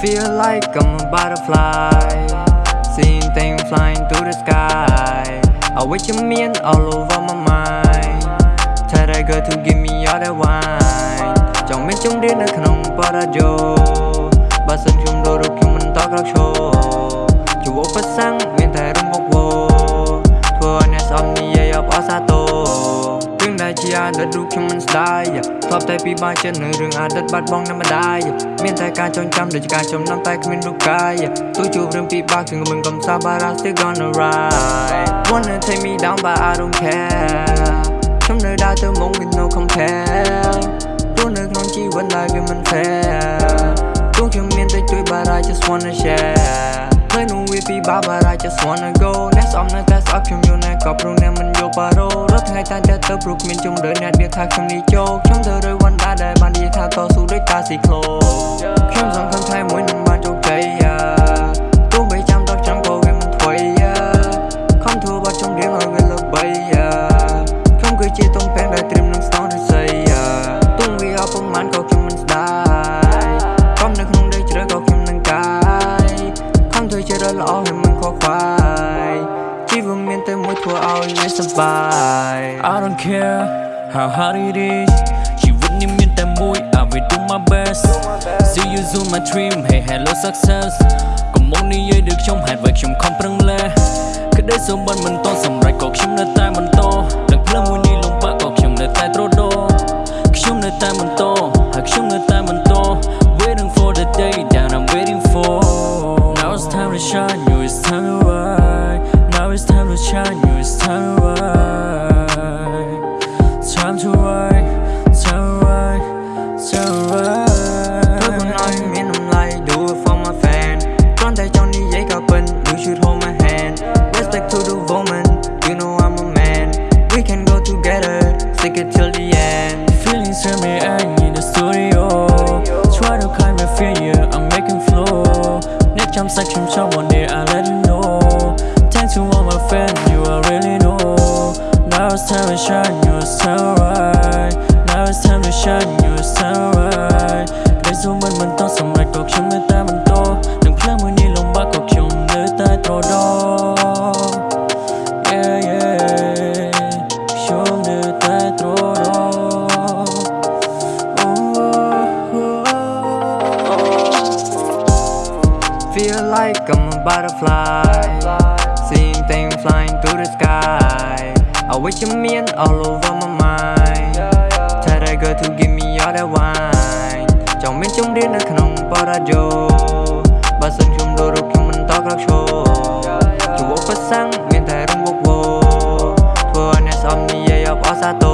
Feel like I'm a butterfly Seeing things flying through the sky I wish you mean all over my mind Tell that girl to give me all that wine ចង់មានជុំរៀននៅក្នុងបរិយោបើសិនខ្ញុំដូររូបខ្ញុំមិនតក្រោកឈរជួបឧបសគ្គ ដែលជាអតីតរូបខ្ញុំមិនស្ដាយធ្លាប់តែពិបាកចិត្តនឹងរឿងអតីតបាត់បង់នៅម្ដាយមានតែការចងចាំដូចការចំណាំតែគ្មានរូបកាយទោះជួបរឿងពិបាកគឺមិនកំសា but I still gonna ride wanna take me down but I don't care ខ្ញុំនៅដើរទៅមុខ with no compare ផ្លូវនោះវាពិបាក but I just wanna go អ្នកស្អប់នៅតែស្អប់ខ្ញុំយល់ណាក៏ព្រោះអ្នកមិនយកបារោរាល់ថ្ងៃតែតែទៅព្រោះគ្មានជំរឿនអ្នកនិយាយថាខ្ញុំនេះចូលខ្ញុំទៅរើវណ្ដាដែលបាននិយាយថាតស៊ូដូចតាស៊ីក្លូខ្ញុំសង្ឃឹមថ្ងៃមួយនឹង ល្អហើយមិនខកខ្វាយជីវិតមានតែមួយធ្វើឲ្យវាសប្បាយ I don't care how hard it is ជីវិតនេះមានតែមួយ I will do my best See you soon my dream hey hello success កុំមកនិយាយដូចខ្ញុំហេតុអ្វីខ្ញុំខំប្រឹងលេះក្តីសុំបានមិនតសម្រេចក៏ខ្ញុំនៅតែបន្ shine you it's time to ride now it's time to shine you it's time to ride time to ride Section, someone there, I let you know. Thanks to all my fans, you already know. Now it's time to shine, you it's time to ride Now it's time to shine, you it's time like I'm a butterfly Seeing things flying through the sky I wish you mean all over my mind Tell that girl to give me all that wine ចង់មានជំរាននៅក្នុងបរាយូបើសិនខ្ញុំលោរូបខ្ញុំមិនតក្រោកឈរជួបប្រសាំងមានតែរងវកវធ្វើឲ្យអ្នកស្អប់និយាយអបអសាទរ